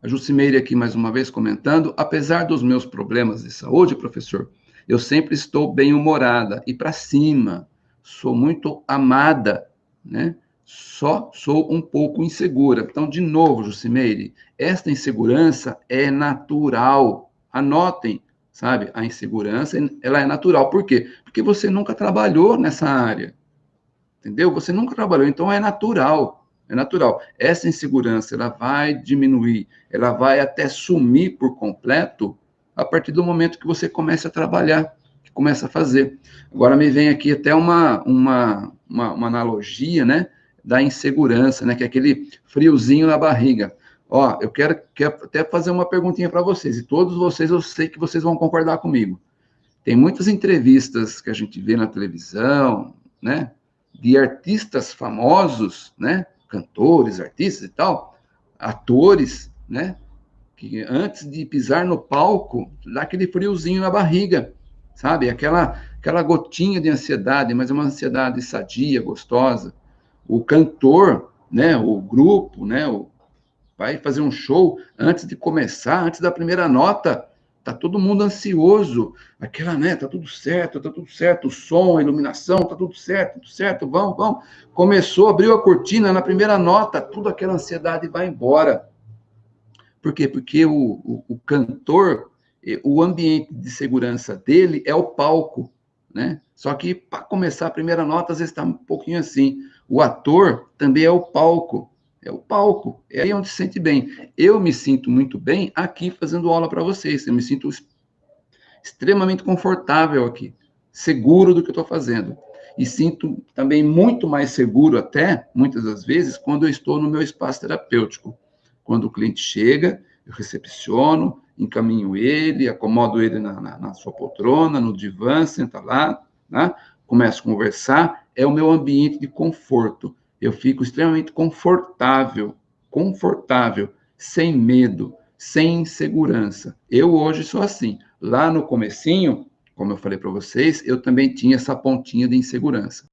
A Jucimeire aqui mais uma vez comentando, apesar dos meus problemas de saúde, professor, eu sempre estou bem-humorada e para cima, sou muito amada, né? Só sou um pouco insegura. Então, de novo, Jucimeire, esta insegurança é natural. Anotem, sabe? A insegurança, ela é natural. Por quê? Porque você nunca trabalhou nessa área. Entendeu? Você nunca trabalhou, então é natural. É natural. Essa insegurança, ela vai diminuir, ela vai até sumir por completo a partir do momento que você começa a trabalhar, que começa a fazer. Agora me vem aqui até uma, uma, uma, uma analogia, né, da insegurança, né, que é aquele friozinho na barriga. Ó, eu quero, quero até fazer uma perguntinha para vocês, e todos vocês, eu sei que vocês vão concordar comigo. Tem muitas entrevistas que a gente vê na televisão, né, de artistas famosos, né, cantores, artistas e tal, atores, né? Que antes de pisar no palco, dá aquele friozinho na barriga, sabe? Aquela, aquela gotinha de ansiedade, mas é uma ansiedade sadia, gostosa. O cantor, né? O grupo, né? O, vai fazer um show antes de começar, antes da primeira nota, Tá todo mundo ansioso. Aquela, né? Tá tudo certo, tá tudo certo. O som, a iluminação, tá tudo certo, tudo certo. Vamos, vamos. Começou, abriu a cortina na primeira nota, tudo aquela ansiedade vai embora. Por quê? Porque o, o, o cantor, o ambiente de segurança dele é o palco, né? Só que para começar a primeira nota, às vezes está um pouquinho assim. O ator também é o palco. É o palco, é aí onde se sente bem. Eu me sinto muito bem aqui fazendo aula para vocês. Eu me sinto extremamente confortável aqui, seguro do que eu estou fazendo. E sinto também muito mais seguro, até, muitas das vezes, quando eu estou no meu espaço terapêutico. Quando o cliente chega, eu recepciono, encaminho ele, acomodo ele na, na, na sua poltrona, no divã, senta lá, né? começo a conversar. É o meu ambiente de conforto eu fico extremamente confortável, confortável, sem medo, sem insegurança. Eu hoje sou assim. Lá no comecinho, como eu falei para vocês, eu também tinha essa pontinha de insegurança.